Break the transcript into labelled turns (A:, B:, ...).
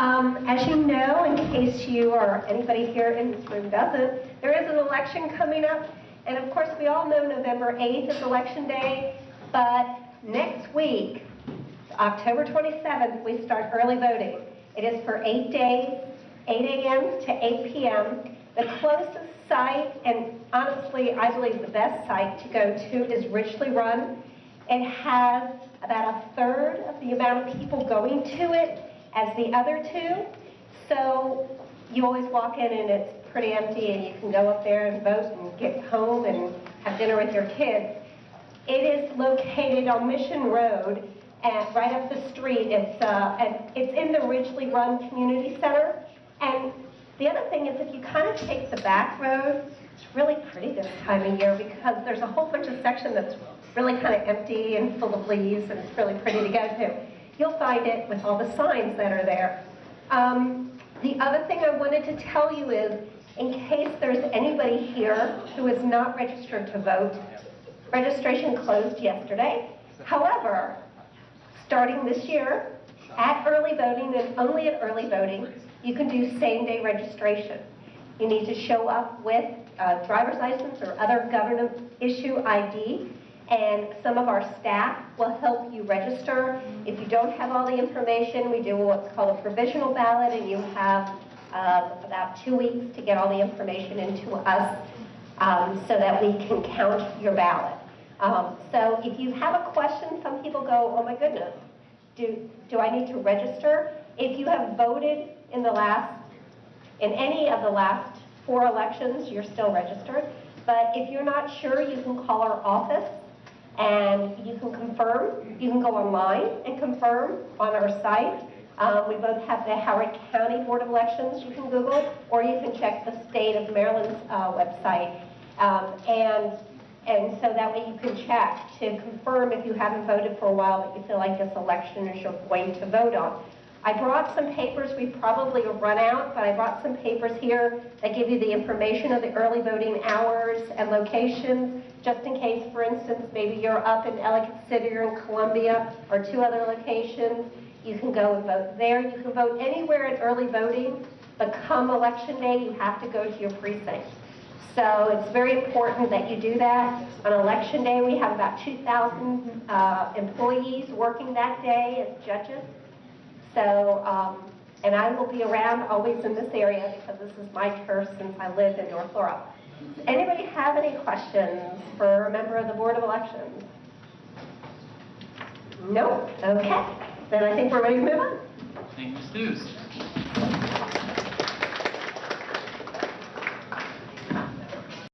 A: Um, As you know, in case you or anybody here in this room doesn't, there is an election coming up. And of course, we all know November 8th is Election Day, but next week, October 27th, we start early voting. It is for eight days, 8 a.m. to 8 p.m. The closest site, and honestly, I believe the best site to go to is Ridgely Run. It has about a third of the amount of people going to it as the other two. So you always walk in and it's pretty empty and you can go up there and vote and get home and have dinner with your kids. It is located on Mission Road and right up the street. It's, uh, and it's in the Ridgely Run Community Center. And the other thing is if you kind of take the back road, it's really pretty this time of year because there's a whole bunch of section that's really kind of empty and full of leaves and it's really pretty to go to. You'll find it with all the signs that are there. Um, the other thing I wanted to tell you is, in case there's anybody here who is not registered to vote, registration closed yesterday. However, starting this year, at early voting and only at early voting, you can do same-day registration. You need to show up with a driver's license or other government issue ID, and some of our staff will help you register. If you don't have all the information, we do what's called a provisional ballot, and you have uh, about two weeks to get all the information into us um, so that we can count your ballot. Um, so if you have a question, some people go, oh my goodness, do, do I need to register? If you have voted in the last, in any of the last four elections, you're still registered. But if you're not sure, you can call our office and you can confirm. You can go online and confirm on our site. Um, we both have the Howard County Board of Elections you can Google, or you can check the state of Maryland's uh, website. Um, and and so that way you can check to confirm if you haven't voted for a while that you feel like this election is your going to vote on. I brought some papers, we probably run out, but I brought some papers here that give you the information of the early voting hours and locations, just in case, for instance, maybe you're up in Ellicott City or in Columbia or two other locations. You can go and vote there. You can vote anywhere in early voting, but come election day, you have to go to your precinct. So it's very important that you do that. On election day, we have about 2,000 uh, employees working that day as judges. So, um, and I will be around always in this area because this is my turf since I live in North Laurel. Does anybody have any questions for a member of the Board of Elections? No? Okay. Then I think we're ready to move on.
B: Thank you. News.